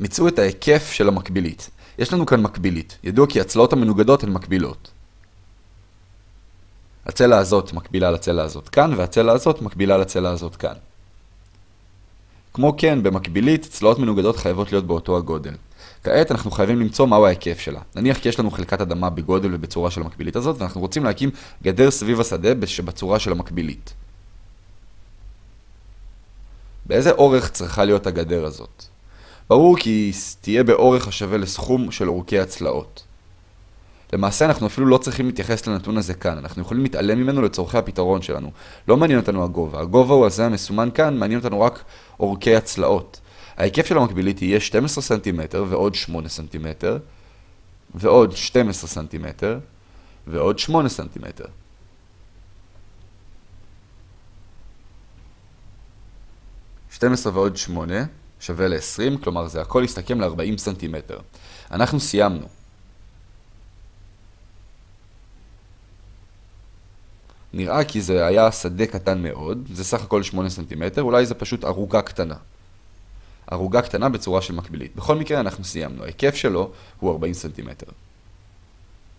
מצאו את ההיקף של המקבילית. יש לנו כאן מקבילית. ידוע כי הצלעות המנוגדות הן מקבילות. הצלע הזאת מקבילה לצלע הזאת כאן, והצלע הזאת מקבילה לצלע הזאת כאן. כמו כן, במקבילית, צלעות מנוגדות חייבות להיות באותו הגודל. כעת אנחנו חייבים למצוא מהו ההיקף שלה. נניח כי יש לנו חלקת אדמה בגודל ובצורה של המקבילית הזאת, ואנחנו רוצים להקים גדר סביב השדה שבצורה של המקבילית. באיזה אורך צריכה להיות הגדר הזאת? ברור כי היא תהיה באורך השווה לסכום של אורכי הצלעות. למעשה אנחנו אפילו לא צריכים להתייחס לנתון הזה כאן, אנחנו יכולים להתעלם ממנו לצורכי הפתרון שלנו. לא מעניין אותנו הגובה, הגובה הוא הזה המסומן כאן, מעניין אותנו רק אורכי הצלעות. ההיקף של המקבילית יהיה 12 סנטימטר ועוד 8 סנטימטר, ועוד 12 סנטימטר, ועוד 8 סנטימטר. שתים עשרה ועוד שמונה שווה ל-20, כלומר זה הכל יסתכם ל-40 סנטימטר. אנחנו סיימנו. נראה כי זה היה שדה קטן מאוד, זה סך הכל 8 סנטימטר, אולי זה פשוט ערוגה קטנה. ערוגה קטנה בצורה של מקבילית. בכל מקרה אנחנו סיימנו, ההיקף שלו הוא 40 סנטימטר.